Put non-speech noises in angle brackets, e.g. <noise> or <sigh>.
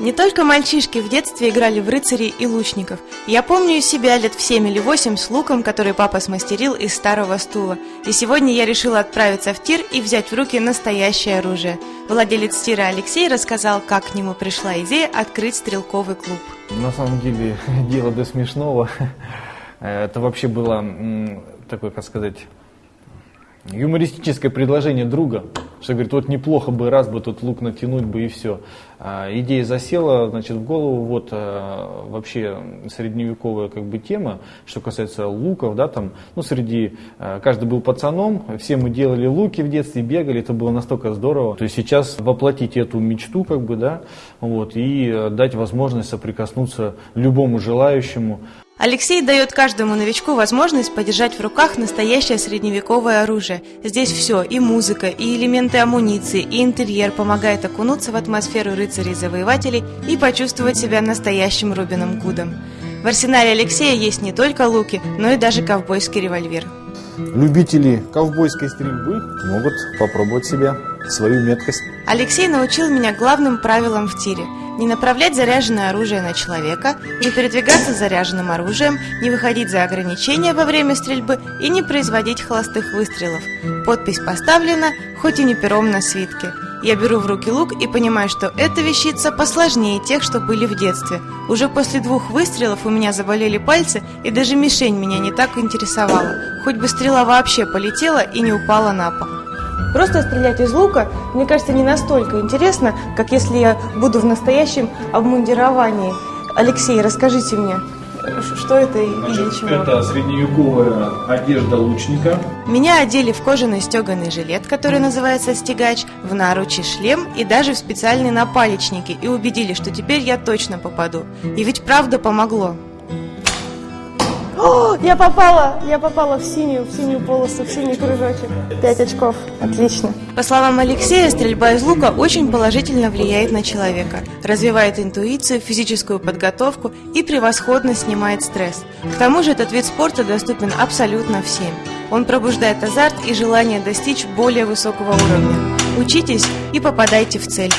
Не только мальчишки в детстве играли в рыцарей и лучников. Я помню себя лет в семь или восемь с луком, который папа смастерил из старого стула. И сегодня я решила отправиться в тир и взять в руки настоящее оружие. Владелец тира Алексей рассказал, как к нему пришла идея открыть стрелковый клуб. На самом деле, <laughs> дело до смешного. <laughs> Это вообще было такое, как сказать, юмористическое предложение друга, что говорит, вот неплохо бы раз бы тут лук натянуть бы и все. А, идея засела, значит, в голову, вот а, вообще средневековая как бы тема, что касается луков, да, там, ну, среди, а, каждый был пацаном, все мы делали луки в детстве, бегали, это было настолько здорово. То есть сейчас воплотить эту мечту, как бы, да, вот, и дать возможность соприкоснуться любому желающему. Алексей дает каждому новичку возможность подержать в руках настоящее средневековое оружие. Здесь все, и музыка, и элементы амуниции, и интерьер помогает окунуться в атмосферу рыцарей-завоевателей и почувствовать себя настоящим Робином Гудом. В арсенале Алексея есть не только луки, но и даже ковбойский револьвер. Любители ковбойской стрельбы могут попробовать себя, свою меткость. Алексей научил меня главным правилам в тире – не направлять заряженное оружие на человека, не передвигаться заряженным оружием, не выходить за ограничения во время стрельбы и не производить холостых выстрелов. Подпись поставлена, хоть и не пером на свитке. Я беру в руки лук и понимаю, что эта вещица посложнее тех, что были в детстве. Уже после двух выстрелов у меня заболели пальцы, и даже мишень меня не так интересовала. Хоть бы стрела вообще полетела и не упала на пол. Просто стрелять из лука, мне кажется, не настолько интересно, как если я буду в настоящем обмундировании. Алексей, расскажите мне, что это Значит, и для чего? Это средневековая одежда лучника. Меня одели в кожаный стеганый жилет, который называется стегач, в наручи шлем и даже в специальные напалечники и убедили, что теперь я точно попаду. И ведь правда помогло. Я попала! Я попала в синюю, в синюю полосу, в синий кружочек. Пять очков. Отлично. По словам Алексея, стрельба из лука очень положительно влияет на человека. Развивает интуицию, физическую подготовку и превосходно снимает стресс. К тому же этот вид спорта доступен абсолютно всем. Он пробуждает азарт и желание достичь более высокого уровня. Учитесь и попадайте в цель.